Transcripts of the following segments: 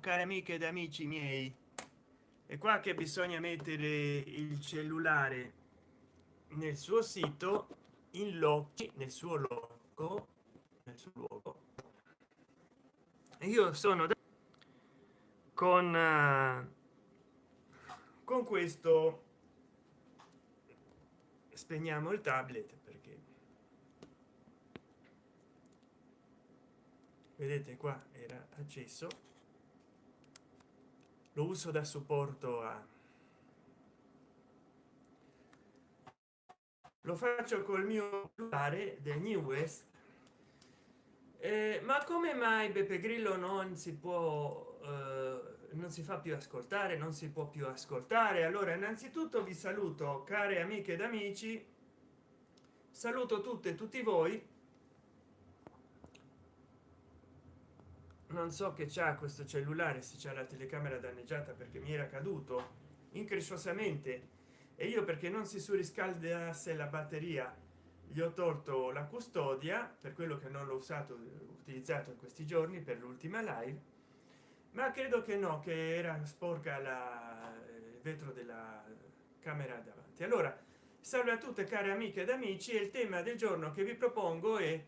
cari amiche ed amici miei. È qua che bisogna mettere il cellulare nel suo sito in loci nel suo logo nel suo luogo. Io sono con uh, con questo. Spegniamo il tablet perché vedete qua era acceso lo uso da supporto a lo faccio col mio cellulare del new west. Eh, ma come mai beppe grillo non si può eh, non si fa più ascoltare non si può più ascoltare? Allora innanzitutto vi saluto care amiche ed amici. Saluto tutte e tutti voi non so che c'è questo cellulare se c'è la telecamera danneggiata perché mi era caduto incresciosamente. E io perché non si surriscaldasse la batteria gli ho tolto la custodia per quello che non l'ho usato utilizzato in questi giorni per l'ultima live. Ma credo che no che era sporca la il vetro della camera davanti. Allora salve a tutte care amiche ed amici il tema del giorno che vi propongo è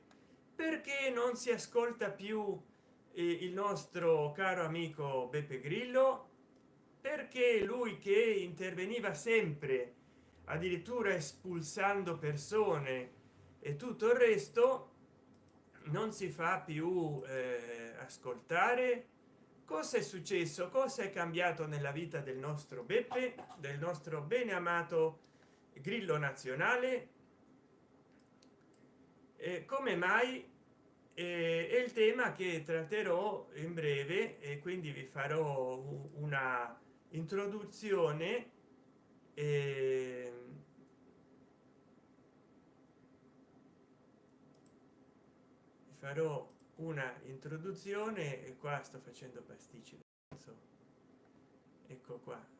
perché non si ascolta più eh, il nostro caro amico beppe grillo perché lui che interveniva sempre addirittura espulsando persone e tutto il resto non si fa più eh, ascoltare? Cosa è successo? Cosa è cambiato nella vita del nostro beppe del nostro bene amato grillo nazionale? E come mai è il tema che tratterò in breve e quindi vi farò una introduzione eh, farò una introduzione e qua sto facendo pasticci ecco qua.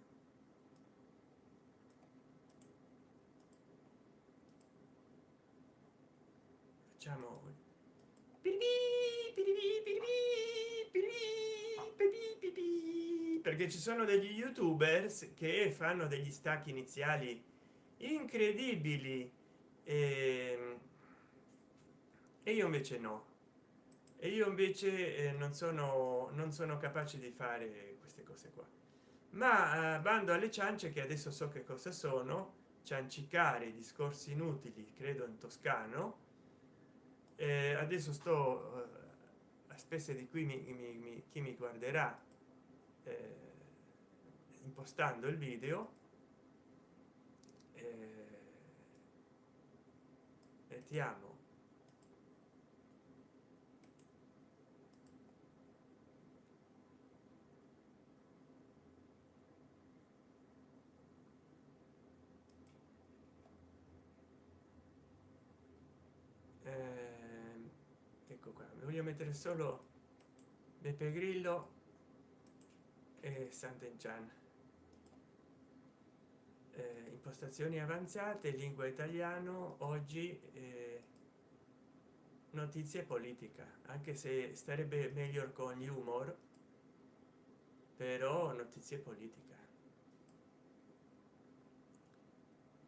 Facciamo perché ci sono degli youtubers che fanno degli stacchi iniziali incredibili. E, ehm, e io invece no. E io invece eh, non sono non sono capace di fare queste cose qua. Ma eh, bando alle ciance che adesso so che cosa sono. Ciancicare discorsi inutili credo in toscano eh, adesso sto eh, a spese di qui mi, mi, mi, chi mi guarderà eh, impostando il video mettiamo voglio mettere solo beppe grillo e sant'enchan. Eh, impostazioni avanzate lingua italiano oggi eh, notizie politica. Anche se starebbe meglio con gli humor però notizie politica.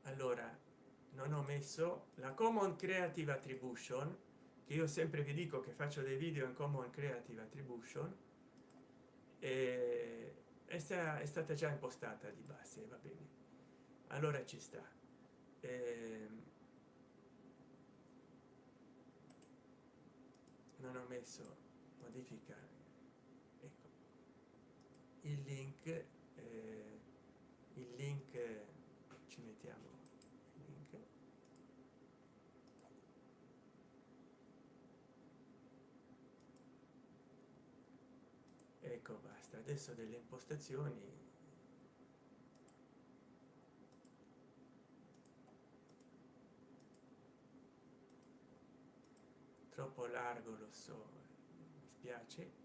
Allora non ho messo la common creative attribution che io sempre vi dico che faccio dei video in common creative attribution e è, sta, è stata già impostata di base va bene. Allora ci sta. E, ehm, non ho messo modifica. Ecco. Il link eh, il link ci mettiamo ecco basta adesso delle impostazioni. Troppo largo lo so mi spiace.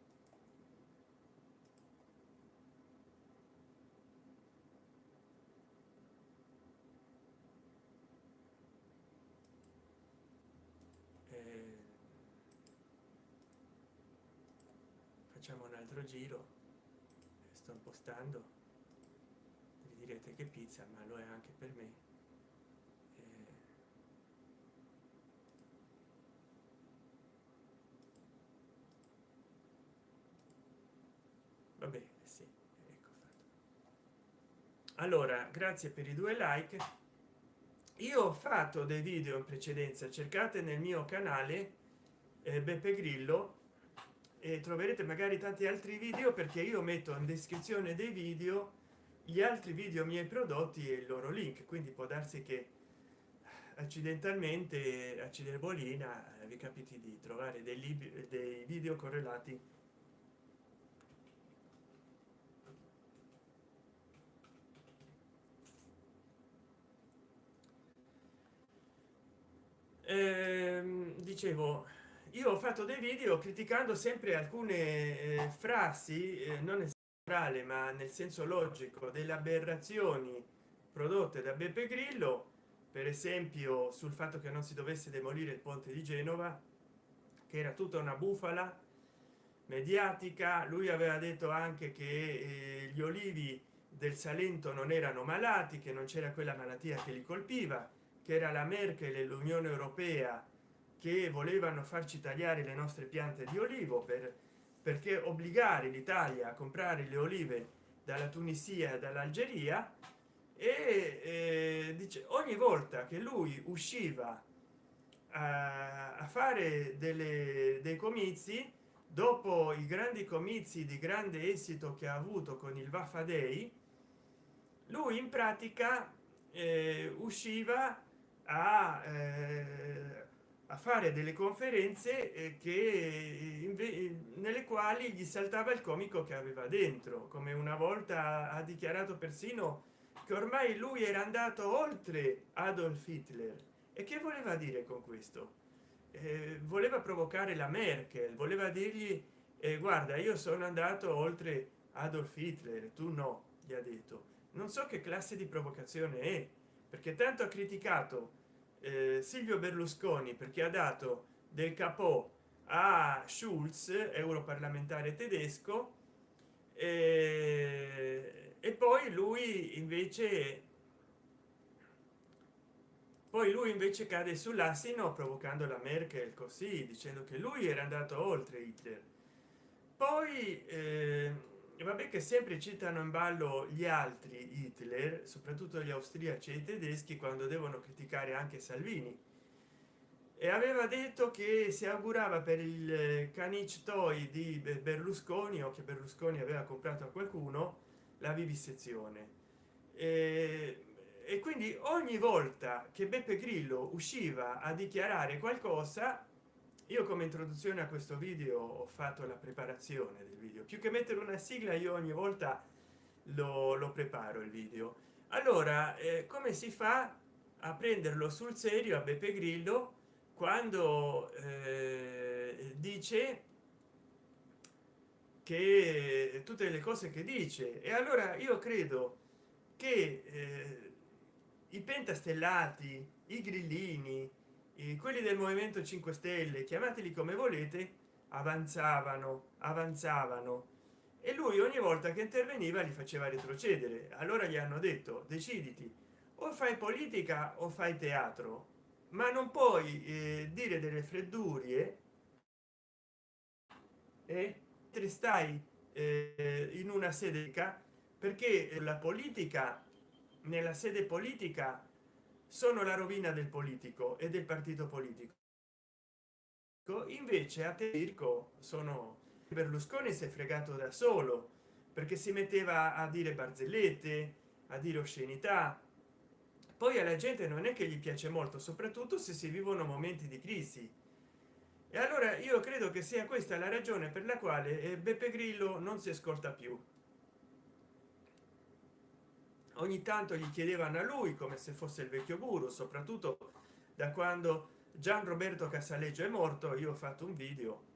Facciamo un altro giro sto impostando vi direte che pizza ma lo è anche per me eh, vabbè sì ecco fatto. allora grazie per i due like io ho fatto dei video in precedenza cercate nel mio canale eh, beppe grillo e troverete magari tanti altri video perché io metto in descrizione dei video gli altri video miei prodotti e il loro link. Quindi può darsi che accidentalmente a ciderbolina vi capiti di trovare dei, libri, dei video correlati. Ehm, dicevo io ho fatto dei video criticando sempre alcune eh, frasi eh, non necessariamente ma nel senso logico delle aberrazioni prodotte da beppe grillo. Per esempio sul fatto che non si dovesse demolire il ponte di genova che era tutta una bufala mediatica. Lui aveva detto anche che eh, gli olivi del salento non erano malati che non c'era quella malattia che li colpiva che era la merkel e l'unione europea che volevano farci tagliare le nostre piante di olivo per perché obbligare l'italia a comprare le olive dalla tunisia dall'algeria e eh, dice ogni volta che lui usciva a, a fare delle, dei comizi dopo i grandi comizi di grande esito che ha avuto con il vaffa lui in pratica eh, usciva a eh, a fare delle conferenze eh, che nelle quali gli saltava il comico che aveva dentro come una volta ha dichiarato persino che ormai lui era andato oltre adolf hitler. E che voleva dire con questo? Eh, voleva provocare la merkel voleva dirgli eh, guarda io sono andato oltre adolf hitler tu no gli ha detto. Non so che classe di provocazione è perché tanto ha criticato eh, silvio berlusconi perché ha dato del capo a schulz europarlamentare tedesco eh, e poi lui invece poi lui invece cade sull'assino provocando la merkel così dicendo che lui era andato oltre hitler. Poi eh, vabbè che sempre citano in ballo gli altri hitler soprattutto gli austriaci e i tedeschi quando devono criticare anche salvini. E aveva detto che si augurava per il canic toy di berlusconi o che berlusconi aveva comprato a qualcuno la vivisezione e, e quindi ogni volta che beppe grillo usciva a dichiarare qualcosa io come introduzione a questo video ho fatto la preparazione del video. Più che mettere una sigla io ogni volta lo, lo preparo il video. Allora eh, come si fa a prenderlo sul serio a beppe grillo quando eh, dice che tutte le cose che dice? E allora io credo che eh, i pentastellati i grillini quelli del movimento 5 stelle chiamateli come volete avanzavano avanzavano. E lui ogni volta che interveniva li faceva retrocedere. Allora gli hanno detto deciditi o fai politica o fai teatro. Ma non puoi eh, dire delle freddurie e te stai eh, in una sede perché la politica nella sede politica sono la rovina del politico e del partito politico. Invece a Tirco sono berlusconi si è fregato da solo perché si metteva a dire barzellette a dire oscenità. Poi alla gente non è che gli piace molto soprattutto se si vivono momenti di crisi. E allora io credo che sia questa la ragione per la quale eh, beppe grillo non si ascolta più ogni tanto gli chiedevano a lui come se fosse il vecchio guru soprattutto da quando gian roberto casaleggio è morto io ho fatto un video.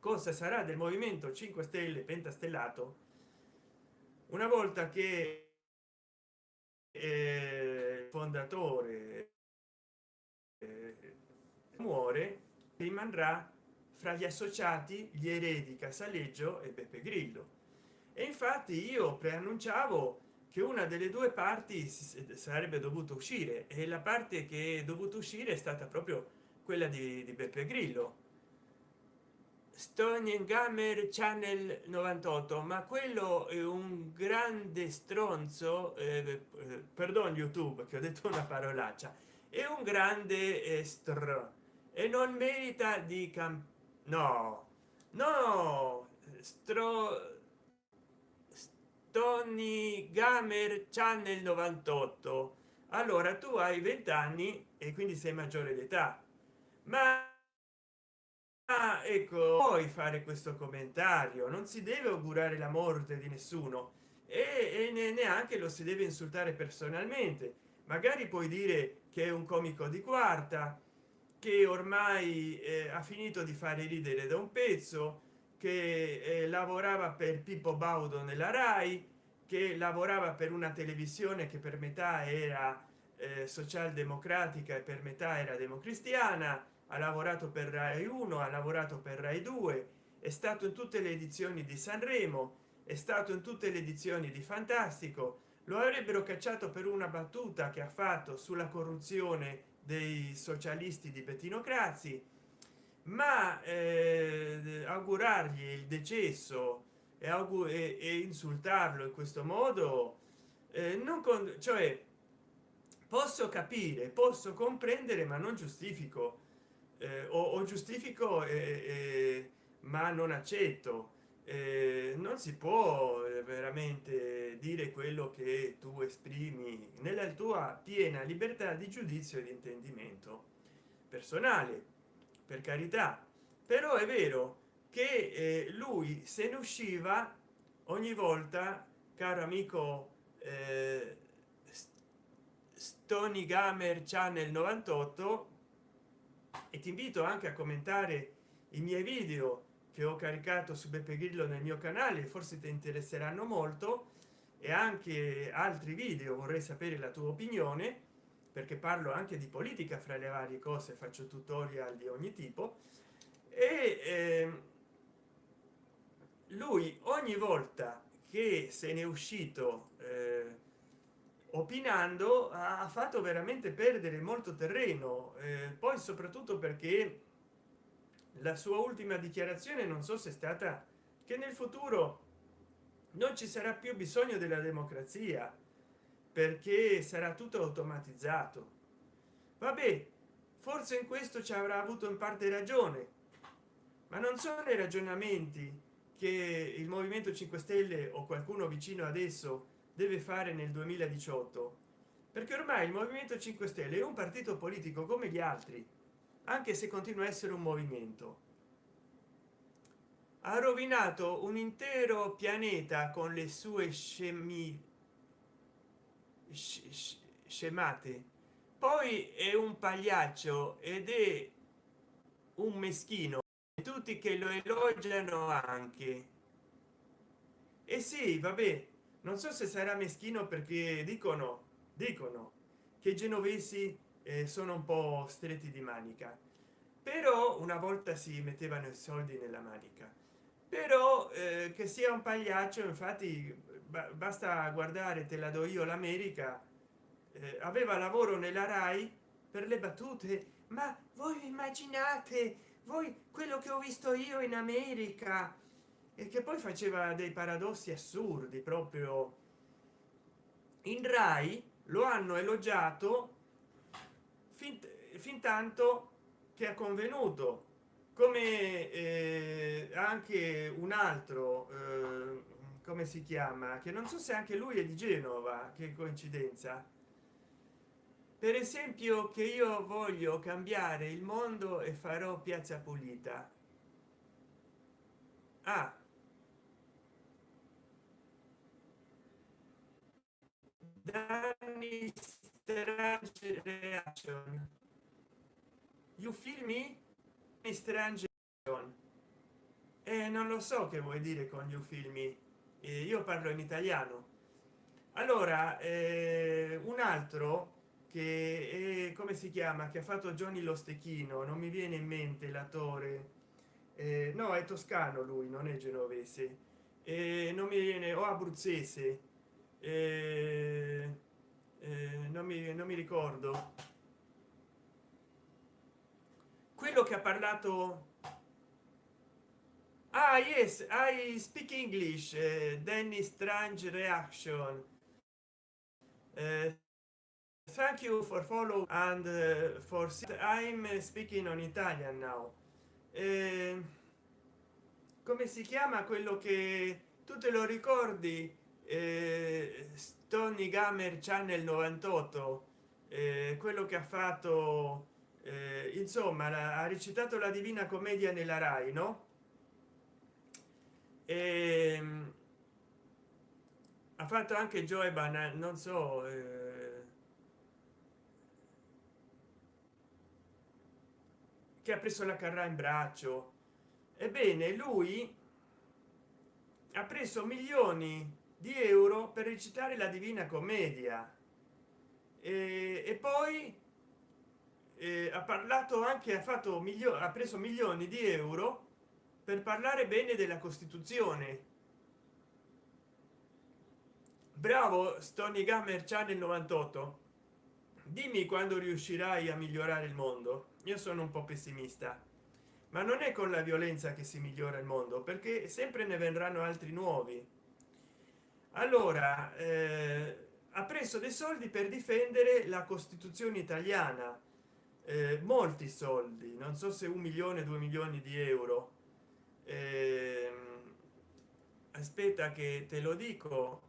Cosa sarà del movimento 5 stelle pentastellato? Una volta che eh, fondatore eh, muore rimarrà fra gli associati gli eredi casaleggio e beppe grillo. E infatti io preannunciavo che una delle due parti sarebbe dovuto uscire e la parte che è dovuto uscire è stata proprio quella di, di beppe grillo. Stone gamer channel 98 ma quello è un grande stronzo eh, eh, perdon youtube che ho detto una parolaccia è un grande estro e non merita di cam no no stro Tony Gamer Channel 98 allora tu hai 20 anni e quindi sei maggiore d'età. Ma ah, ecco puoi fare questo commentario. Non si deve augurare la morte di nessuno e, e neanche lo si deve insultare personalmente. Magari puoi dire che è un comico di quarta che ormai eh, ha finito di fare ridere da un pezzo che eh, lavorava per pippo baudo nella rai che lavorava per una televisione che per metà era eh, socialdemocratica e per metà era democristiana ha lavorato per rai 1 ha lavorato per rai 2 è stato in tutte le edizioni di sanremo è stato in tutte le edizioni di fantastico lo avrebbero cacciato per una battuta che ha fatto sulla corruzione dei socialisti di bettino crazzi ma eh, augurargli il decesso e, e, e, insultarlo in questo modo eh, non con cioè posso capire posso comprendere ma non giustifico. Eh, o, o, giustifico ma non accetto. Eh, non si può eh, veramente dire quello che tu esprimi nella tua piena libertà di giudizio e di intendimento personale per carità. Però è vero che eh, lui se ne usciva ogni volta caro amico eh, stony gamer channel 98 e ti invito anche a commentare i miei video che ho caricato su beppe grillo nel mio canale forse ti interesseranno molto e anche altri video vorrei sapere la tua opinione perché parlo anche di politica fra le varie cose faccio tutorial di ogni tipo e eh, lui ogni volta che se n'è uscito eh, opinando ha fatto veramente perdere molto terreno eh, poi soprattutto perché la sua ultima dichiarazione non so se è stata che nel futuro non ci sarà più bisogno della democrazia perché sarà tutto automatizzato. Vabbè forse in questo ci avrà avuto in parte ragione ma non sono i ragionamenti che il movimento 5 stelle o qualcuno vicino adesso deve fare nel 2018 perché ormai il movimento 5 stelle è un partito politico come gli altri anche se continua a essere un movimento. Ha rovinato un intero pianeta con le sue scemi scemate. Poi è un pagliaccio ed è un meschino tutti che lo elogiano anche. E eh sì vabbè non so se sarà meschino perché dicono dicono che i genovesi eh, sono un po stretti di manica. Però una volta si mettevano i soldi nella manica. Però eh, che sia un pagliaccio infatti basta guardare te la do io l'america eh, aveva lavoro nella rai per le battute ma voi immaginate voi quello che ho visto io in america e che poi faceva dei paradossi assurdi proprio. In rai lo hanno elogiato fin, fin tanto che ha convenuto come eh, anche un altro eh, come si chiama che non so se anche lui è di genova che coincidenza. Per esempio che io voglio cambiare il mondo e farò piazza pulita. Ah. danni reaction. You feel me? Strange e eh, non lo so che vuoi dire con you filmi eh, io parlo in italiano. Allora eh, un altro che è, come si chiama che ha fatto johnny lo stecchino non mi viene in mente l'attore. Eh, no è toscano lui non è genovese. Non mi viene o abruzzese. Eh, non, mi, non mi ricordo. Quello che ha parlato ah yes i speak english uh, danny strange reaction. Uh, thank you for follow and uh, for i'm speaking on italian now. Uh, come si chiama quello che tu te lo ricordi? Eh, stony gamer channel 98 eh, quello che ha fatto eh, insomma la, ha recitato la divina commedia nella rai no e, ehm, ha fatto anche joe banal non so eh, che ha preso la carra in braccio. Ebbene lui ha preso milioni di euro per recitare la divina commedia. E, e poi eh, ha parlato anche ha fatto migliore ha preso milioni di euro per parlare bene della costituzione. Bravo stony gamer channel 98 dimmi quando riuscirai a migliorare il mondo. Io sono un po pessimista. Ma non è con la violenza che si migliora il mondo perché sempre ne verranno altri nuovi. Allora eh, ha preso dei soldi per difendere la costituzione italiana. Eh, molti soldi non so se un milione due milioni di euro eh, aspetta che te lo dico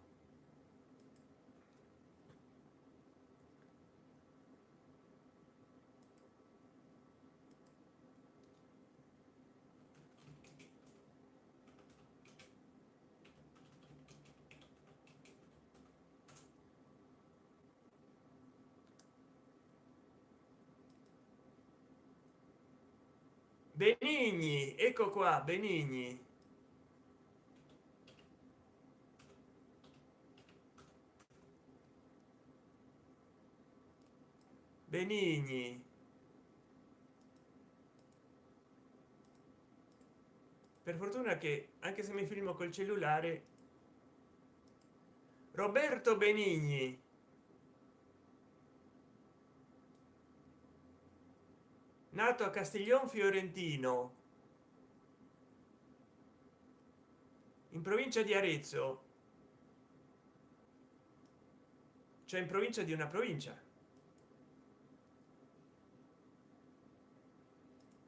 benigni ecco qua benigni. Benigni. Per fortuna che anche se mi filmo col cellulare roberto benigni nato a castiglion fiorentino in provincia di arezzo. Cioè in provincia di una provincia.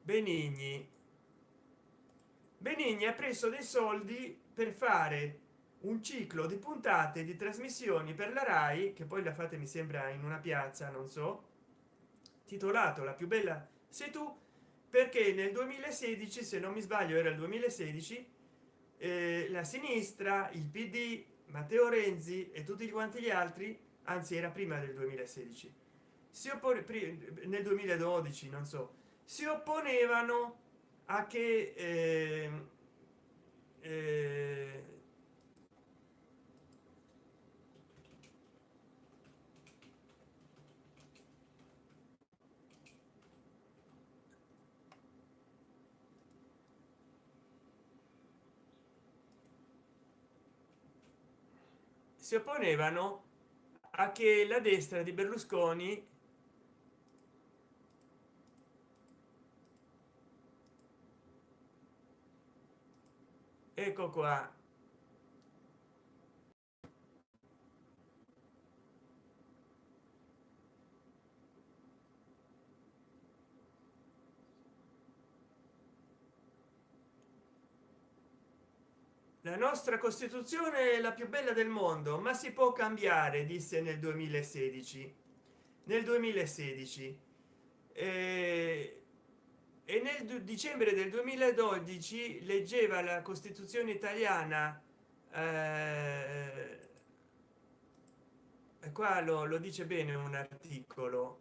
Benigni. Benigni ha preso dei soldi per fare un ciclo di puntate di trasmissioni per la rai che poi la fate mi sembra in una piazza non so titolato la più bella sei tu? Perché nel 2016 se non mi sbaglio era il 2016 eh, la sinistra il pd matteo renzi e tutti quanti gli altri anzi era prima del 2016 si oppone nel 2012 non so si opponevano a che eh, eh, si opponevano a che la destra di berlusconi ecco qua la nostra costituzione è la più bella del mondo ma si può cambiare disse nel 2016 nel 2016 eh, e nel dicembre del 2012 leggeva la costituzione italiana eh, qua lo, lo dice bene un articolo.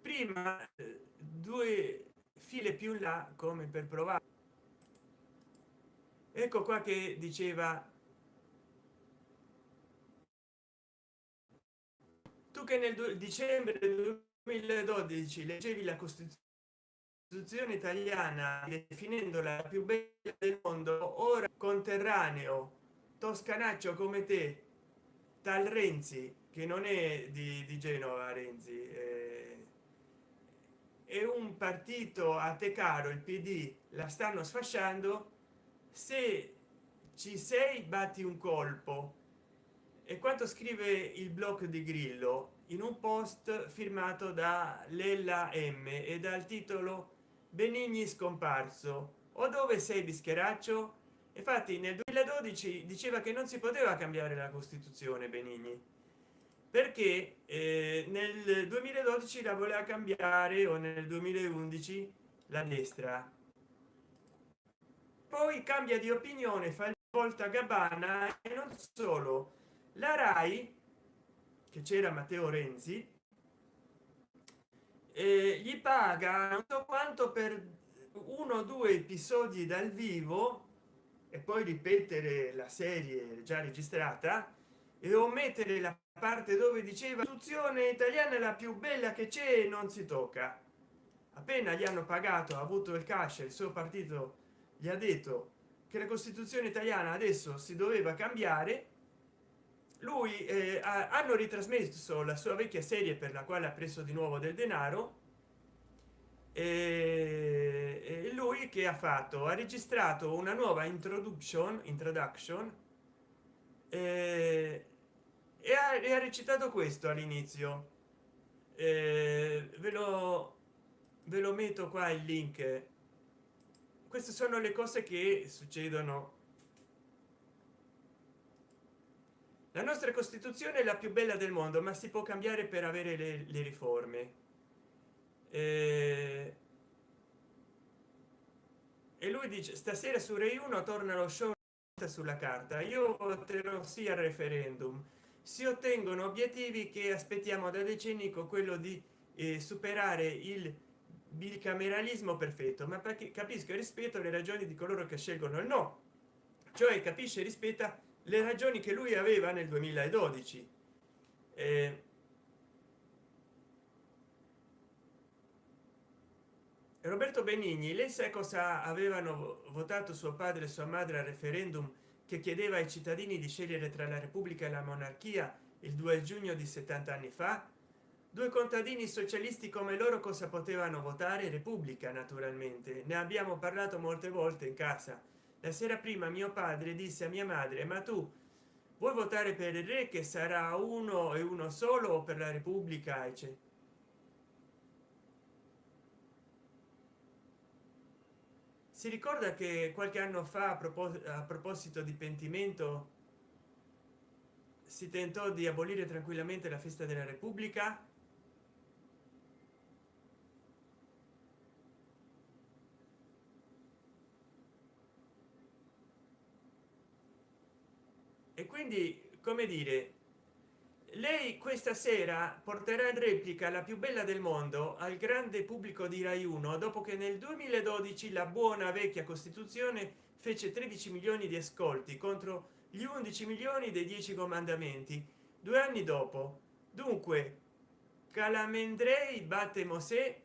Prima eh, due file più in là come per provare ecco qua che diceva tu che nel dicembre 2012 leggevi la costituzione italiana definendola la più bella del mondo ora con conterraneo toscanaccio come te tal renzi che non è di, di genova renzi eh, è un partito a te caro il pd la stanno sfasciando se ci sei batti un colpo. E quanto scrive il blog di grillo? In un post firmato da lella m e dal titolo benigni scomparso o dove sei bischeraccio? Infatti nel 2012 diceva che non si poteva cambiare la costituzione benigni. Perché eh, nel 2012 la voleva cambiare o nel 2011 la destra poi cambia di opinione fa il volta gabbana e non solo. La rai che c'era matteo renzi eh, gli paga non so quanto per uno o due episodi dal vivo e poi ripetere la serie già registrata e omettere la parte dove diceva istruzione italiana è la più bella che c'è non si tocca appena gli hanno pagato ha avuto il cash il suo partito gli ha detto che la costituzione italiana adesso si doveva cambiare. Lui eh, ha, hanno ritrasmesso la sua vecchia serie per la quale ha preso di nuovo del denaro. E lui che ha fatto? Ha registrato una nuova introduction introduction e, e, ha, e ha recitato questo all'inizio. Eh, ve lo ve lo metto qua il link queste sono le cose che succedono. La nostra costituzione è la più bella del mondo ma si può cambiare per avere le, le riforme. Eh, e lui dice stasera su rai 1 torna lo show sulla carta. Io voterò sì al referendum. Si ottengono obiettivi che aspettiamo da decenni con quello di eh, superare il bicameralismo perfetto ma perché capisco e rispetto le ragioni di coloro che scelgono il no. Cioè capisce e rispetta le ragioni che lui aveva nel 2012 eh, roberto benigni lei sa cosa avevano votato suo padre e sua madre al referendum che chiedeva ai cittadini di scegliere tra la repubblica e la monarchia il 2 giugno di 70 anni fa due contadini socialisti come loro cosa potevano votare? Repubblica naturalmente. Ne abbiamo parlato molte volte in casa. La sera prima mio padre disse a mia madre ma tu vuoi votare per il re che sarà uno e uno solo per la repubblica? E si ricorda che qualche anno fa a, propos a proposito di pentimento si tentò di abolire tranquillamente la festa della repubblica e quindi come dire lei questa sera porterà in replica la più bella del mondo al grande pubblico di rai 1 dopo che nel 2012 la buona vecchia costituzione fece 13 milioni di ascolti contro gli 11 milioni dei 10 comandamenti. Due anni dopo dunque calamendrei batte mosè.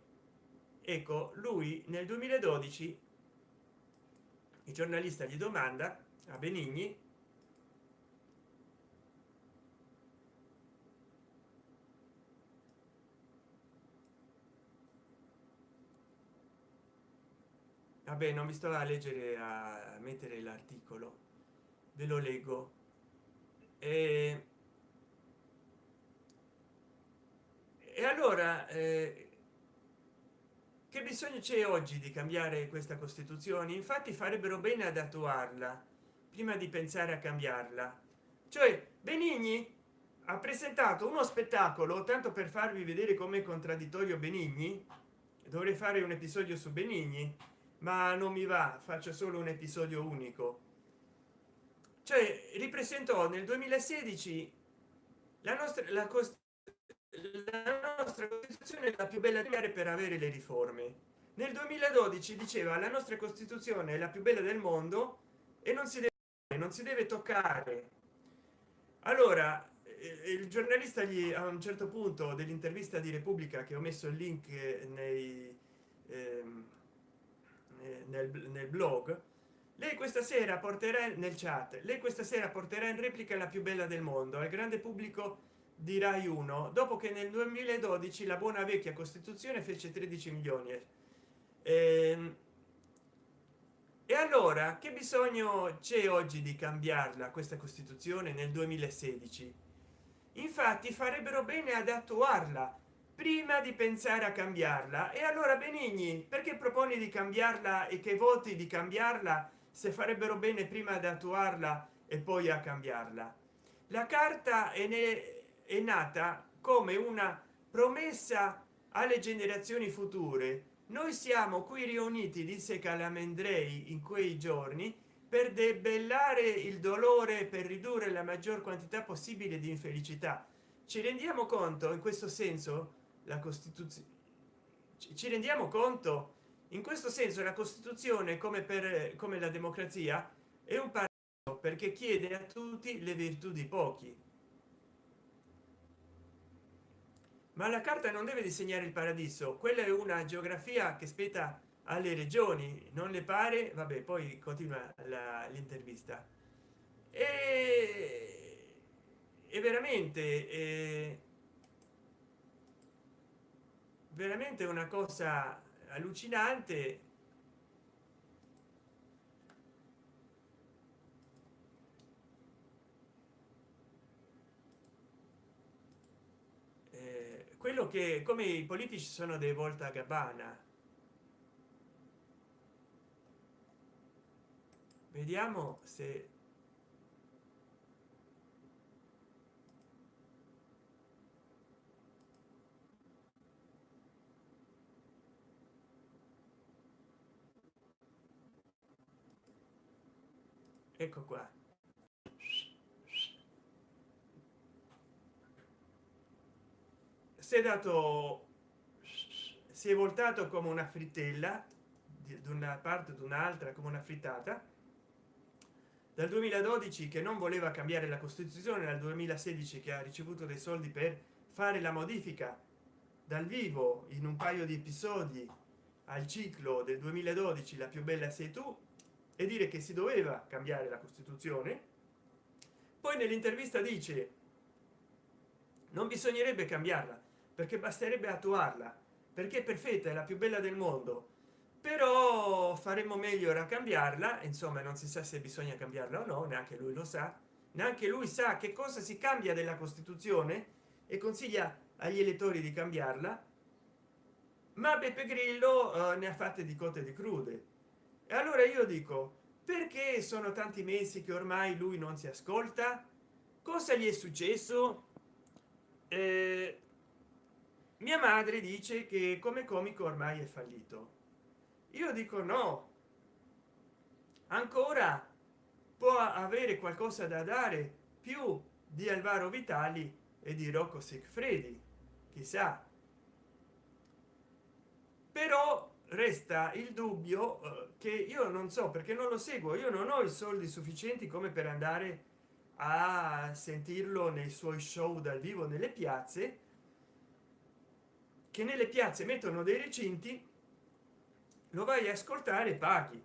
Ecco lui nel 2012 il giornalista gli domanda a benigni vabbè non mi sto a leggere a mettere l'articolo. Ve lo leggo. E, e allora eh, che bisogno c'è oggi di cambiare questa costituzione? Infatti farebbero bene ad attuarla prima di pensare a cambiarla. Cioè benigni ha presentato uno spettacolo tanto per farvi vedere come contraddittorio benigni dovrei fare un episodio su benigni ma non mi va faccio solo un episodio unico. Cioè ripresentò nel 2016 la nostra la, la nostra costituzione è la più bella di per avere le riforme. Nel 2012 diceva la nostra costituzione è la più bella del mondo e non si deve non si deve toccare. Allora eh, il giornalista gli a un certo punto dell'intervista di repubblica che ho messo il link nei ehm, nel, nel blog lei questa sera porterà nel chat lei questa sera porterà in replica la più bella del mondo al grande pubblico di rai 1 dopo che nel 2012 la buona vecchia costituzione fece 13 milioni. E, ehm, e allora che bisogno c'è oggi di cambiarla questa costituzione nel 2016 infatti farebbero bene ad attuarla prima di pensare a cambiarla. E allora benigni perché proponi di cambiarla e che voti di cambiarla se farebbero bene prima di attuarla e poi a cambiarla? La carta è, ne, è nata come una promessa alle generazioni future. Noi siamo qui riuniti disse calamandrei in quei giorni per debellare il dolore per ridurre la maggior quantità possibile di infelicità. Ci rendiamo conto in questo senso la costituzione ci rendiamo conto? In questo senso la costituzione come per come la democrazia è un paradosso perché chiede a tutti le virtù di pochi. Ma la carta non deve disegnare il paradiso quella è una geografia che spetta alle regioni non le pare? Vabbè poi continua l'intervista. E, e veramente è veramente una cosa allucinante. Eh, quello che come i politici sono dei volta gabbana vediamo se ecco qua. Si è dato si è voltato come una frittella di una parte ad un'altra come una frittata. Dal 2012 che non voleva cambiare la costituzione dal 2016 che ha ricevuto dei soldi per fare la modifica dal vivo in un paio di episodi al ciclo del 2012 la più bella sei tu e dire che si doveva cambiare la costituzione poi nell'intervista dice non bisognerebbe cambiarla perché basterebbe attuarla perché è perfetta è la più bella del mondo. Però faremo meglio a cambiarla insomma non si sa se bisogna cambiarla o no neanche lui lo sa. Neanche lui sa che cosa si cambia della costituzione e consiglia agli elettori di cambiarla. Ma beppe grillo eh, ne ha fatte di cotte di crude e allora io dico perché sono tanti mesi che ormai lui non si ascolta? Cosa gli è successo? Eh, mia madre dice che come comico ormai è fallito. Io dico no. Ancora può avere qualcosa da dare più di alvaro vitali e di rocco sigfredi chissà. Però resta il dubbio eh, che io non so perché non lo seguo. Io non ho i soldi sufficienti come per andare a sentirlo nei suoi show dal vivo nelle piazze che nelle piazze mettono dei recinti lo vai a ascoltare paghi.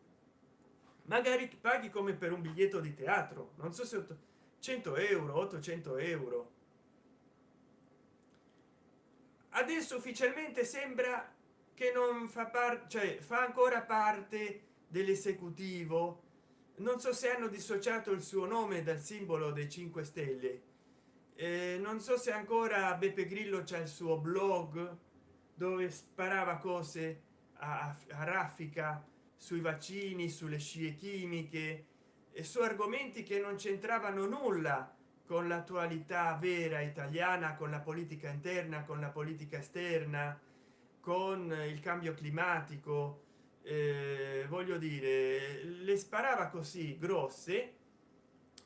Magari paghi come per un biglietto di teatro non so se 100 euro 800 euro. Adesso ufficialmente sembra che non fa parte cioè fa ancora parte dell'esecutivo. Non so se hanno dissociato il suo nome dal simbolo dei 5 stelle. Eh, non so se ancora beppe grillo c'è il suo blog dove sparava cose a, a raffica sui vaccini sulle scie chimiche e su argomenti che non c'entravano nulla con l'attualità vera italiana con la politica interna con la politica esterna con il cambio climatico eh, voglio dire le sparava così grosse.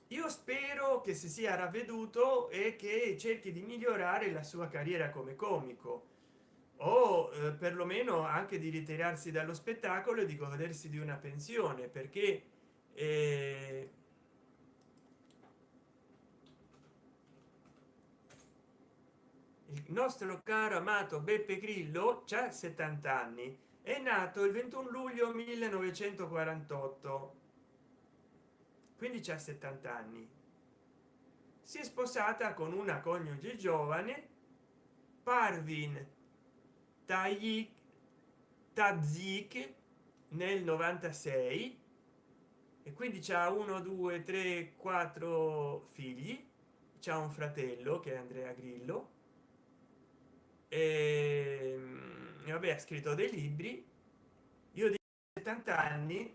Io spero che si sia ravveduto e che cerchi di migliorare la sua carriera come comico. O eh, perlomeno anche di ritirarsi dallo spettacolo e di godersi di una pensione perché eh, nostro caro amato beppe grillo c'ha 70 anni. È nato il 21 luglio 1948 quindi c'ha 70 anni. Si è sposata con una coniuge giovane parvin tagli tazik nel 96 e quindi c'ha 1 2 3 4 figli. C'ha un fratello che è andrea grillo e, e vabbè ha scritto dei libri. Io di 70 anni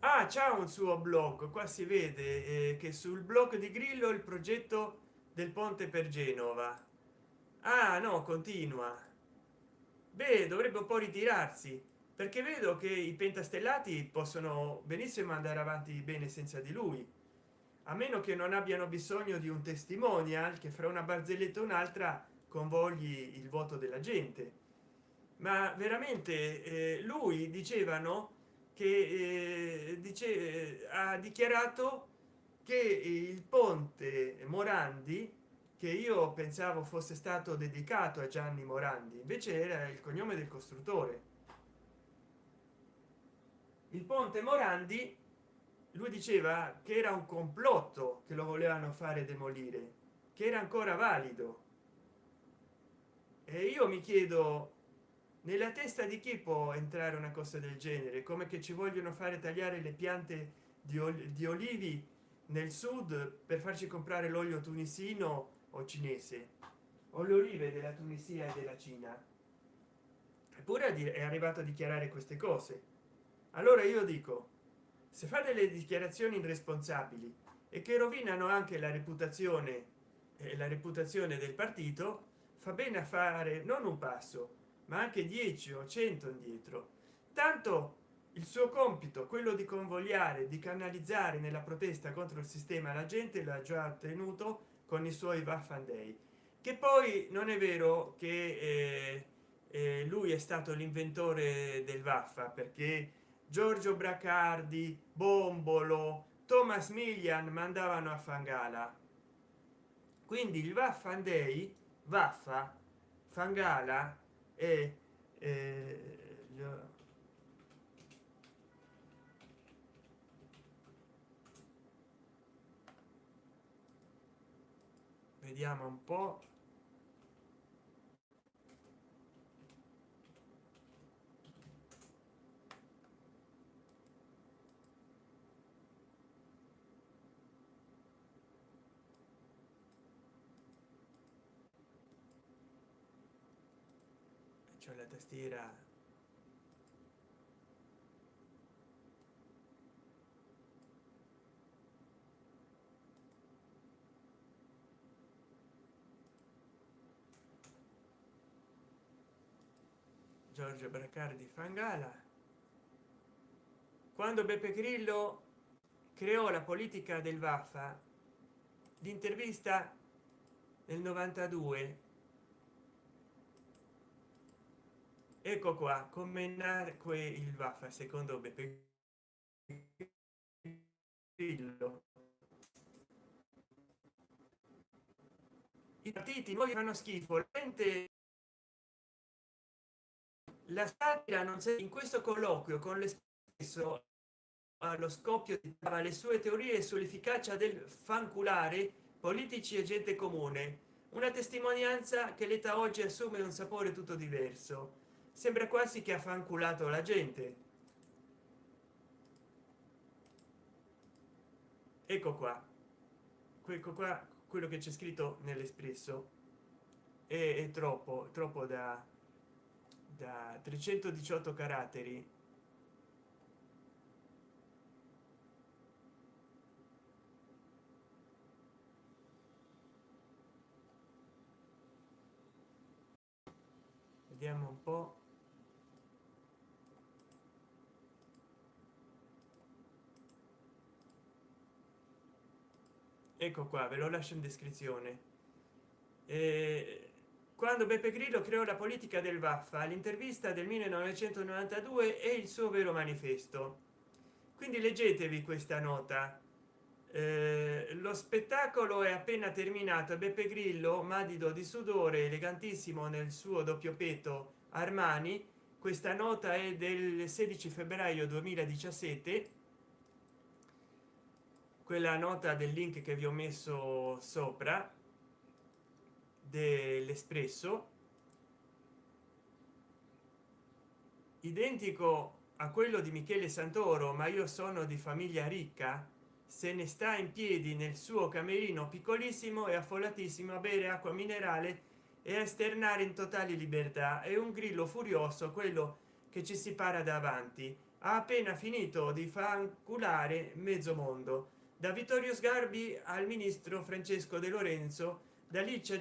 ah c'è un suo blog qua si vede eh, che sul blog di grillo il progetto del ponte per genova. Ah no continua. Beh dovrebbe un po ritirarsi perché vedo che i pentastellati possono benissimo andare avanti bene senza di lui a meno che non abbiano bisogno di un testimonial che fra una barzelletta e un'altra convogli il voto della gente. Ma veramente eh, lui dicevano che eh, dice eh, ha dichiarato che il ponte morandi che io pensavo fosse stato dedicato a gianni morandi invece era il cognome del costruttore. Il ponte morandi lui diceva che era un complotto che lo volevano fare demolire che era ancora valido. E io mi chiedo nella testa di chi può entrare una cosa del genere? Come che ci vogliono fare tagliare le piante di, oli di olivi nel sud per farci comprare l'olio tunisino o cinese? O le olive della tunisia e della cina? Eppure è arrivato a dichiarare queste cose. Allora io dico se fa delle dichiarazioni irresponsabili e che rovinano anche la reputazione e la reputazione del partito fa bene a fare non un passo ma anche 10 o 100 indietro. Tanto il suo compito quello di convogliare di canalizzare nella protesta contro il sistema la gente l'ha già ottenuto con i suoi waffan day che poi non è vero che eh, eh, lui è stato l'inventore del vaffa perché giorgio bracardi bombolo thomas millian mandavano a fangala. Quindi il waffan day vaffa fangala e eh, vediamo un po cioè la tastiera. Giorgio bracardi fangala. Quando beppe grillo creò la politica del vaffa l'intervista nel 92 ecco qua come nacque il vaffa secondo grillo i partiti nuovi fanno schifo la satira non c'è in questo colloquio con l'espresso allo scoppio di le sue teorie sull'efficacia del fanculare politici e gente comune una testimonianza che l'età oggi assume un sapore tutto diverso sembra quasi che ha fanculato la gente. Ecco qua. Ecco qua quello che c'è scritto nell'espresso. È, è troppo troppo da da 318 caratteri. Vediamo un po ecco qua ve lo lascio in descrizione. Eh, quando beppe grillo creò la politica del vaffa l'intervista del 1992 è il suo vero manifesto. Quindi leggetevi questa nota. Eh, lo spettacolo è appena terminato beppe grillo madido di sudore elegantissimo nel suo doppio petto armani. Questa nota è del 16 febbraio 2017 quella nota del link che vi ho messo sopra dell'espresso identico a quello di michele santoro ma io sono di famiglia ricca se ne sta in piedi nel suo camerino piccolissimo e affollatissimo a bere acqua minerale e a esternare in totale libertà. È un grillo furioso quello che ci si para davanti. Ha appena finito di fanculare mezzo mondo da vittorio sgarbi al ministro francesco de lorenzo da licia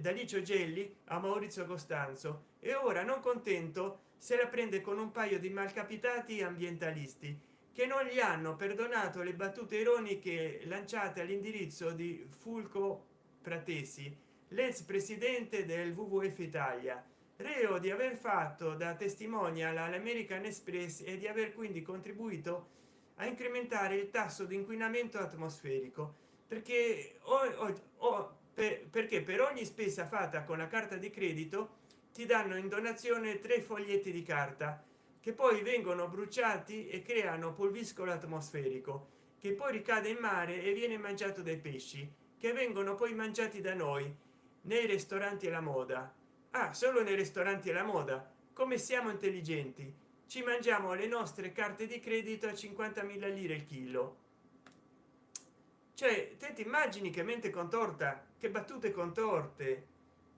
da licio gelli a maurizio costanzo. E ora non contento se la prende con un paio di malcapitati ambientalisti che non gli hanno perdonato le battute ironiche lanciate all'indirizzo di fulco pratesi l'ex presidente del wwf italia. Reo di aver fatto da testimonial all'american express e di aver quindi contribuito a incrementare il tasso di inquinamento atmosferico perché o, o, per, perché per ogni spesa fatta con la carta di credito ti danno in donazione tre foglietti di carta che poi vengono bruciati e creano pulviscolo atmosferico che poi ricade in mare e viene mangiato dai pesci che vengono poi mangiati da noi nei ristoranti alla moda. Ah, solo nei ristoranti alla moda. Come siamo intelligenti ci mangiamo le nostre carte di credito a 50.000 lire il chilo. Cioè te ti immagini che mente contorta che battute contorte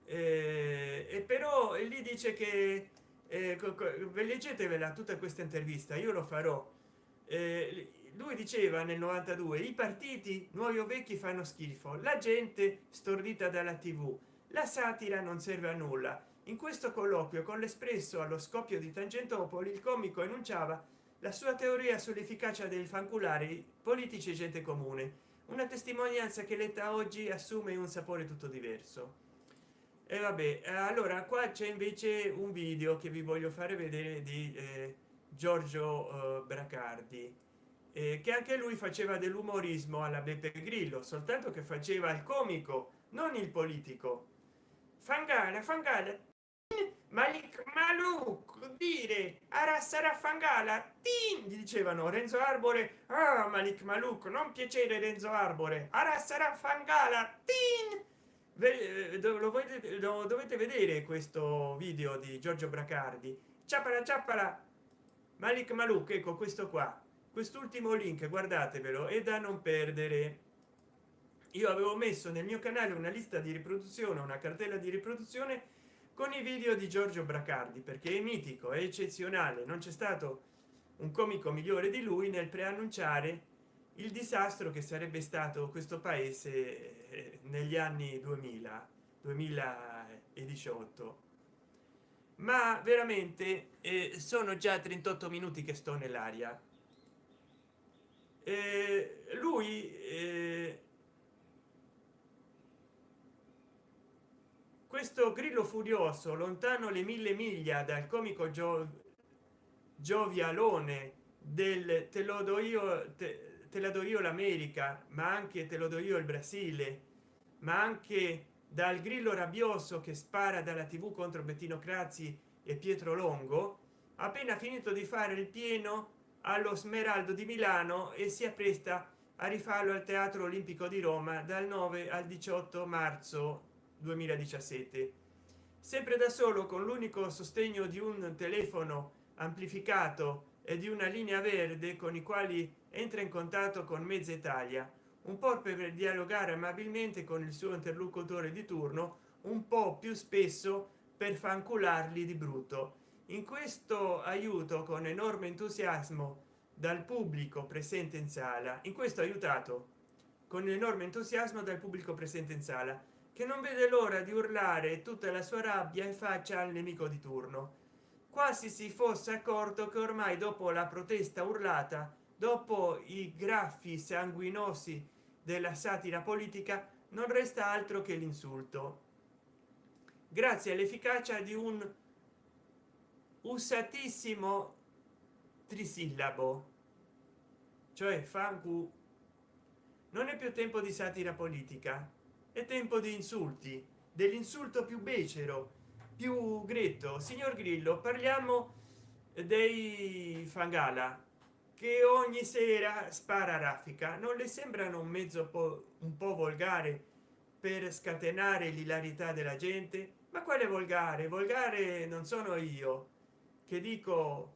eh, e però lì dice che eh, leggetevela tutta questa intervista io lo farò. Eh, lui diceva nel 92 i partiti nuovi o vecchi fanno schifo. La gente stordita dalla tv la satira non serve a nulla in questo colloquio con l'espresso allo scoppio di tangentopoli il comico enunciava la sua teoria sull'efficacia del fanculare politici e gente comune una testimonianza che letta oggi assume un sapore tutto diverso. E vabbè allora qua c'è invece un video che vi voglio fare vedere di eh, giorgio eh, bracardi eh, che anche lui faceva dell'umorismo alla beppe grillo soltanto che faceva il comico non il politico. Fangala fangala malik maluk dire ara sarà fangala tin dicevano. Renzo arbore ah malik maluk non piacere renzo arbore ara sarà fangala tin eh, lo, lo dovete vedere questo video di giorgio bracardi. Ciapala ciapala malik maluk ecco questo qua. Quest'ultimo link guardatevelo è da non perdere. Io avevo messo nel mio canale una lista di riproduzione una cartella di riproduzione con i video di giorgio bracardi perché è mitico è eccezionale. Non c'è stato un comico migliore di lui nel preannunciare il disastro che sarebbe stato questo paese eh, negli anni 2000 2018 ma veramente eh, sono già 38 minuti che sto nell'aria. Eh, lui eh, questo grillo furioso lontano le mille miglia dal comico Gio, giovialone del te lo do io te, te la do io l'america ma anche te lo do io il brasile ma anche dal grillo rabbioso che spara dalla tv contro bettino crazzi e pietro longo appena finito di fare il pieno allo smeraldo di milano e si appresta a rifarlo al teatro olimpico di roma dal 9 al 18 marzo 2017 sempre da solo con l'unico sostegno di un telefono amplificato e di una linea verde con i quali entra in contatto con mezza italia. Un po per dialogare amabilmente con il suo interlocutore di turno un po più spesso per fancularli di brutto. In questo aiuto con enorme entusiasmo dal pubblico presente in sala in questo aiutato con enorme entusiasmo dal pubblico presente in sala che non vede l'ora di urlare tutta la sua rabbia in faccia al nemico di turno. Quasi si fosse accorto che ormai dopo la protesta urlata dopo i graffi sanguinosi della satira politica non resta altro che l'insulto. Grazie all'efficacia di un usatissimo trisillabo cioè fangu non è più tempo di satira politica è tempo di insulti dell'insulto più becero più gretto. Signor grillo parliamo dei fangala che ogni sera spara raffica. Non le sembrano un mezzo po un po volgare per scatenare l'ilarità della gente? Ma quale volgare? Volgare non sono io che dico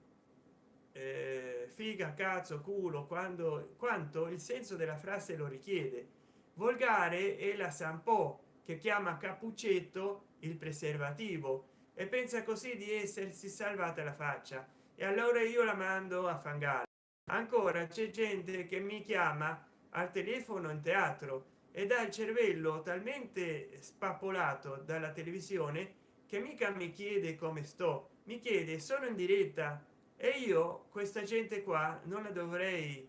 eh, figa cazzo culo quando quanto il senso della frase lo richiede volgare è la sampo che chiama cappuccetto il preservativo e pensa così di essersi salvata la faccia. E allora io la mando a fangare ancora c'è gente che mi chiama al telefono in teatro e dà il cervello talmente spappolato dalla televisione che mica mi chiede come sto. Mi chiede sono in diretta? E io questa gente qua non la dovrei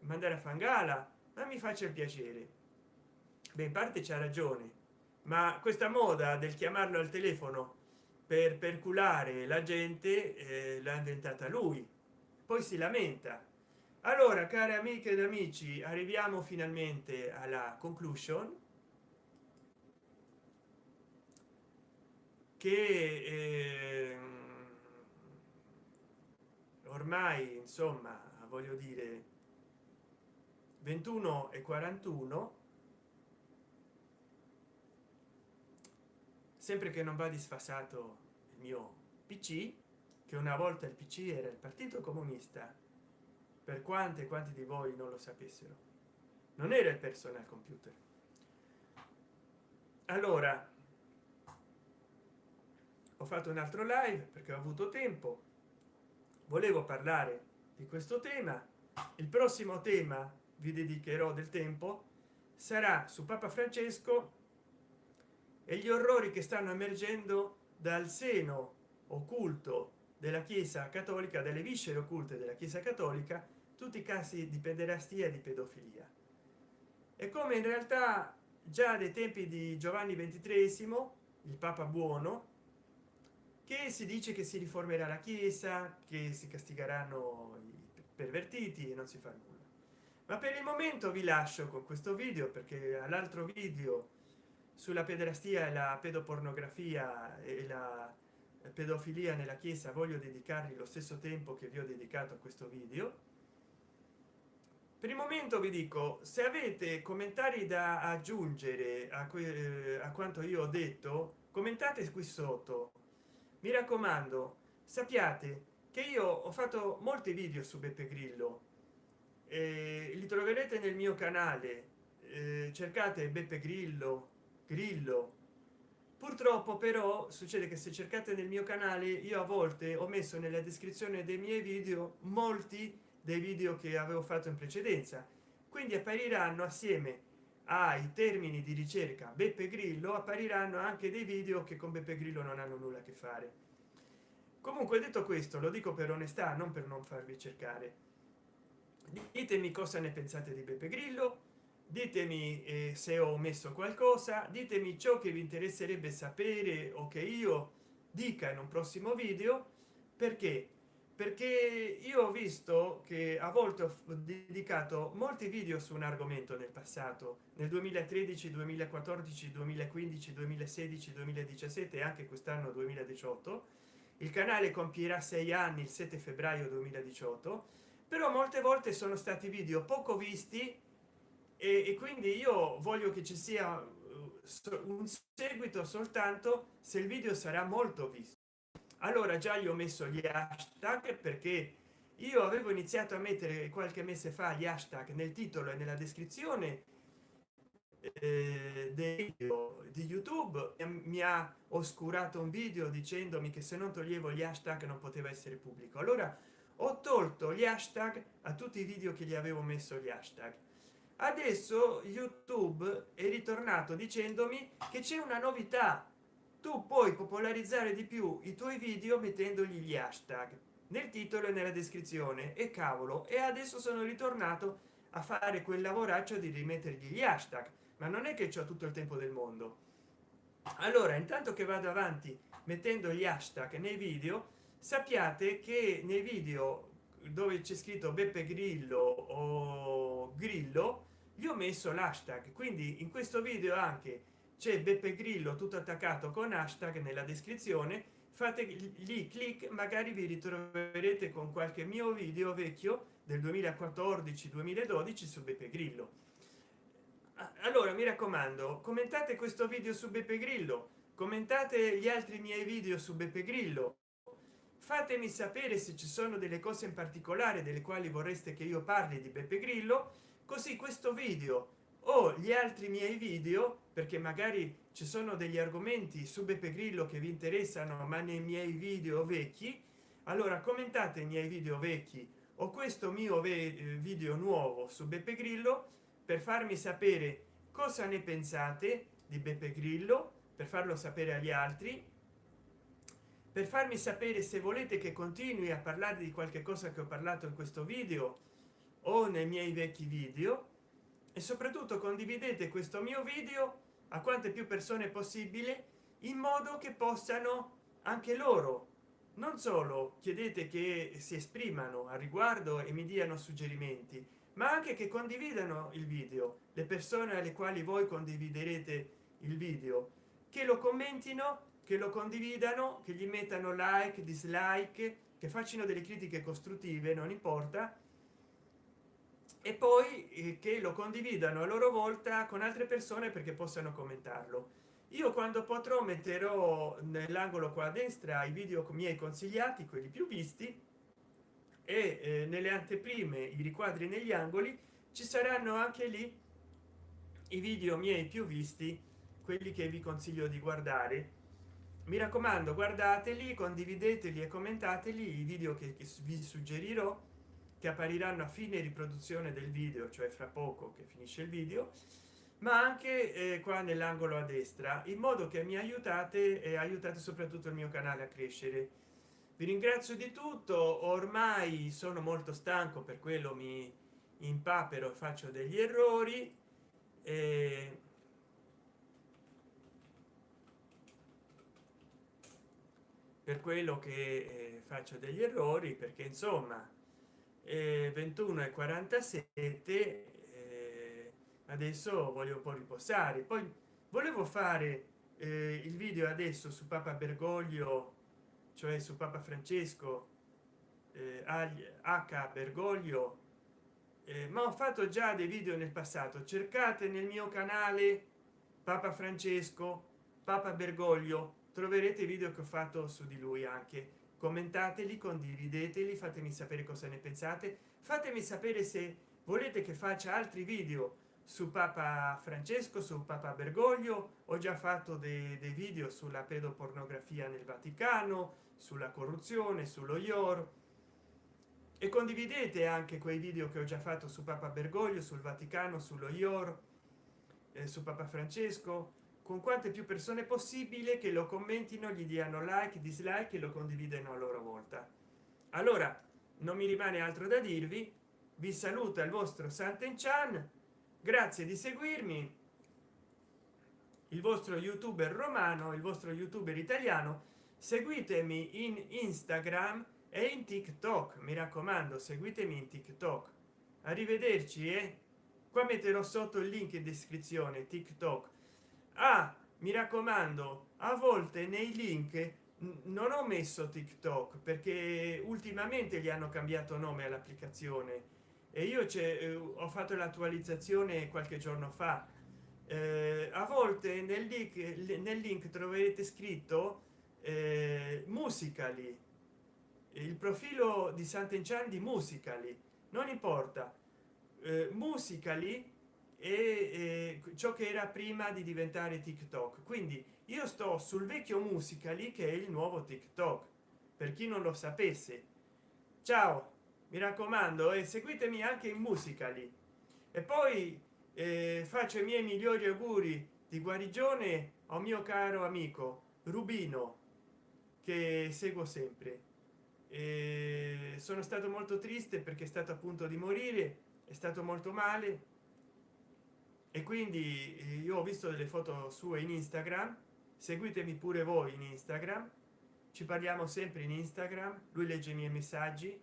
mandare a fangala ma mi faccia il piacere beh in parte c'ha ragione ma questa moda del chiamarlo al telefono per perculare la gente eh, l'ha inventata lui poi si lamenta. Allora care amiche ed amici arriviamo finalmente alla conclusion che eh, ormai insomma voglio dire 21 e 41 sempre che non va disfasato il mio pc che una volta il pc era il partito comunista per quante quanti di voi non lo sapessero non era il personal computer. Allora ho fatto un altro live perché ho avuto tempo. Volevo parlare di questo tema. Il prossimo tema vi dedicherò del tempo sarà su papa francesco e gli orrori che stanno emergendo dal seno occulto della chiesa cattolica delle viscere occulte della chiesa cattolica tutti i casi di pederastia e di pedofilia. E come in realtà già dai tempi di giovanni ventitresimo il papa buono che si dice che si riformerà la chiesa che si castigheranno i pervertiti e non si fa nulla. Ma per il momento vi lascio con questo video perché all'altro video sulla pederastia e la pedopornografia e la pedofilia nella chiesa voglio dedicargli lo stesso tempo che vi ho dedicato a questo video. Per il momento vi dico se avete commentari da aggiungere a, eh, a quanto io ho detto commentate qui sotto. Mi raccomando sappiate che io ho fatto molti video su beppe grillo. Eh, li troverete nel mio canale. Eh, cercate beppe grillo grillo. Purtroppo però succede che se cercate nel mio canale io a volte ho messo nella descrizione dei miei video molti dei video che avevo fatto in precedenza. Quindi appariranno assieme ai termini di ricerca beppe grillo appariranno anche dei video che con beppe grillo non hanno nulla a che fare. Comunque detto questo lo dico per onestà non per non farvi cercare. Ditemi cosa ne pensate di beppe grillo ditemi eh, se ho messo qualcosa ditemi ciò che vi interesserebbe sapere o che io dica in un prossimo video. Perché? Perché io ho visto che a volte ho dedicato molti video su un argomento nel passato. Nel 2013 2014 2015 2016 2017 e anche quest'anno 2018 il canale compierà sei anni il 7 febbraio 2018 però molte volte sono stati video poco visti e, e quindi io voglio che ci sia uh, un seguito soltanto se il video sarà molto visto. Allora già gli ho messo gli hashtag perché io avevo iniziato a mettere qualche mese fa gli hashtag nel titolo e nella descrizione eh, del video di youtube. Mi ha oscurato un video dicendomi che se non toglievo gli hashtag non poteva essere pubblico. Allora ho tolto gli hashtag a tutti i video che gli avevo messo gli hashtag adesso youtube è ritornato dicendomi che c'è una novità. Tu puoi popolarizzare di più i tuoi video mettendogli gli hashtag. Nel titolo e nella descrizione. E cavolo e adesso sono ritornato a fare quel lavoraccio di rimettergli gli hashtag. Ma non è che ho tutto il tempo del mondo. Allora intanto che vado avanti mettendo gli hashtag nei video sappiate che nei video dove c'è scritto beppe grillo o grillo gli ho messo l'hashtag quindi in questo video anche c'è beppe grillo tutto attaccato con hashtag nella descrizione. Fate lì clic magari vi ritroverete con qualche mio video vecchio del 2014 2012 su beppe grillo. Allora mi raccomando commentate questo video su beppe grillo commentate gli altri miei video su beppe grillo. Fatemi sapere se ci sono delle cose in particolare delle quali vorreste che io parli di beppe grillo così questo video o gli altri miei video perché magari ci sono degli argomenti su beppe grillo che vi interessano ma nei miei video vecchi allora commentate i miei video vecchi o questo mio video nuovo su beppe grillo per farmi sapere cosa ne pensate di beppe grillo per farlo sapere agli altri per farmi sapere se volete che continui a parlare di qualche cosa che ho parlato in questo video o nei miei vecchi video e soprattutto condividete questo mio video a quante più persone possibile in modo che possano anche loro non solo chiedete che si esprimano a riguardo e mi diano suggerimenti ma anche che condividano il video le persone alle quali voi condividerete il video che lo commentino che lo condividano che gli mettano like dislike che facciano delle critiche costruttive non importa e poi eh, che lo condividano a loro volta con altre persone perché possano commentarlo. Io quando potrò metterò nell'angolo qua a destra i video miei consigliati quelli più visti e eh, nelle anteprime i riquadri negli angoli ci saranno anche lì i video miei più visti quelli che vi consiglio di guardare. Mi raccomando guardateli condivideteli e commentateli i video che vi suggerirò che appariranno a fine riproduzione del video cioè fra poco che finisce il video ma anche eh, qua nell'angolo a destra in modo che mi aiutate e aiutate soprattutto il mio canale a crescere. Vi ringrazio di tutto ormai sono molto stanco per quello mi impapero faccio degli errori e per quello che eh, faccio degli errori perché insomma 21 e 47 eh, adesso voglio un po riposare. Poi volevo fare eh, il video adesso su papa bergoglio cioè su papa francesco eh, h. Bergoglio eh, ma ho fatto già dei video nel passato. Cercate nel mio canale papa francesco papa bergoglio troverete video che ho fatto su di lui anche commentateli condivideteli fatemi sapere cosa ne pensate. Fatemi sapere se volete che faccia altri video su papa francesco su papa bergoglio. Ho già fatto dei, dei video sulla pedopornografia nel vaticano sulla corruzione sullo ior. E condividete anche quei video che ho già fatto su papa bergoglio sul vaticano sullo ior eh, su papa francesco con quante più persone possibile che lo commentino gli diano like dislike e lo condividano a loro volta allora non mi rimane altro da dirvi vi saluta il vostro santen chan grazie di seguirmi il vostro youtuber romano il vostro youtuber italiano seguitemi in instagram e in tiktok mi raccomando seguitemi in tiktok arrivederci e eh? qua metterò sotto il link in descrizione tiktok ah, mi raccomando a volte nei link non ho messo tiktok perché ultimamente gli hanno cambiato nome all'applicazione. E io eh, ho fatto l'attualizzazione qualche giorno fa. Eh, a volte nel link nel link troverete scritto eh, musicali il profilo di sant'enchan di musicali non importa. Eh, musicali e eh, ciò che era prima di diventare tiktok. Quindi io sto sul vecchio musicali che è il nuovo tiktok per chi non lo sapesse. Ciao mi raccomando e seguitemi anche in musicali e poi eh, faccio i miei migliori auguri di guarigione a mio caro amico rubino che seguo sempre. E sono stato molto triste perché è stato a punto di morire è stato molto male e quindi eh, io ho visto delle foto sue in instagram. Seguitemi pure voi in instagram. Ci parliamo sempre in instagram. Lui legge i miei messaggi.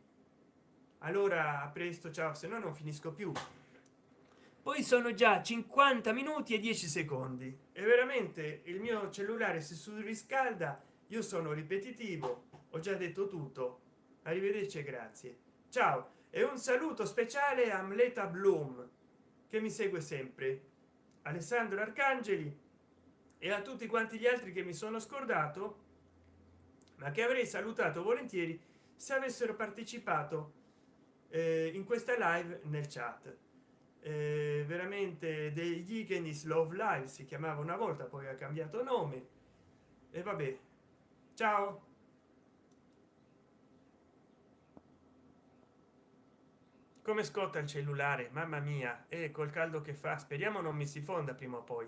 Allora a presto ciao se no non finisco più. Poi sono già 50 minuti e 10 secondi. E veramente il mio cellulare si surriscalda. Io sono ripetitivo. Ho già detto tutto. Arrivederci grazie. Ciao. E un saluto speciale a amleta bloom che mi segue sempre alessandro arcangeli e a tutti quanti gli altri che mi sono scordato ma che avrei salutato volentieri se avessero partecipato eh, in questa live nel chat. Eh, veramente degli Igenis Love Live si chiamava una volta poi ha cambiato nome. E vabbè ciao come scotta il cellulare mamma mia e col caldo che fa speriamo non mi si fonda prima o poi.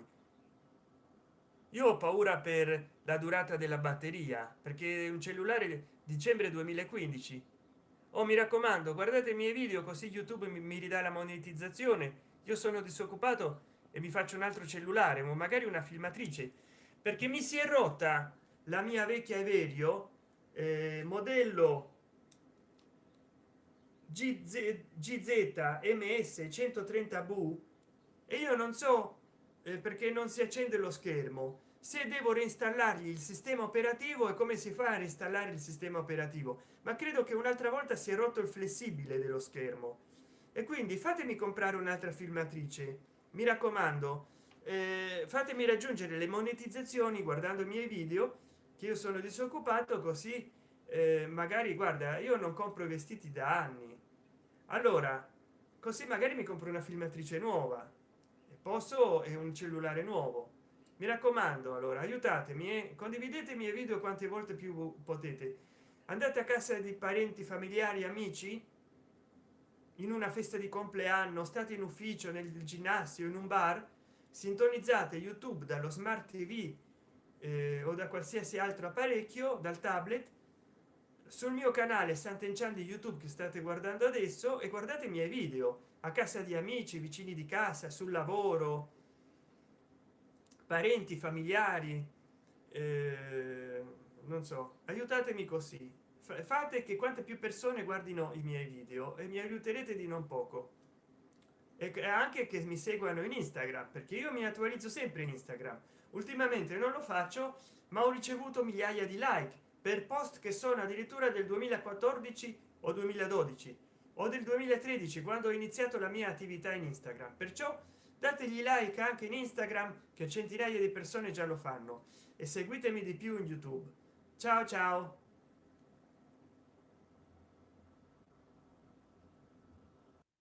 Io ho paura per la durata della batteria perché un cellulare dicembre 2015 o oh, mi raccomando guardate i miei video così youtube mi, mi ridà la monetizzazione. Io sono disoccupato e mi faccio un altro cellulare o magari una filmatrice. Perché mi si è rotta la mia vecchia Everio eh, modello GZ, ms 130 v e io non so eh, perché non si accende lo schermo. Se devo reinstallargli il sistema operativo e come si fa a reinstallare il sistema operativo? Ma credo che un'altra volta si è rotto il flessibile dello schermo. E quindi fatemi comprare un'altra filmatrice. Mi raccomando eh, fatemi raggiungere le monetizzazioni guardando i miei video che io sono disoccupato così eh, magari guarda io non compro i vestiti da anni allora così magari mi compro una filmatrice nuova. Posso è un cellulare nuovo. Mi raccomando allora aiutatemi e condividete i miei video quante volte più potete. Andate a casa di parenti familiari amici? In una festa di compleanno state in ufficio nel ginnasio in un bar? Sintonizzate youtube dallo smart tv eh, o da qualsiasi altro apparecchio dal tablet sul mio canale Sant'Enchan di youtube che state guardando adesso e guardate i miei video. A casa di amici vicini di casa sul lavoro parenti familiari eh, non so aiutatemi così. Fate che quante più persone guardino i miei video e mi aiuterete di non poco. E anche che mi seguano in instagram perché io mi attualizzo sempre in instagram. Ultimamente non lo faccio ma ho ricevuto migliaia di like per post che sono addirittura del 2014 o 2012 o del 2013 quando ho iniziato la mia attività in instagram. Perciò dategli like anche in instagram che centinaia di persone già lo fanno e seguitemi di più in youtube. Ciao ciao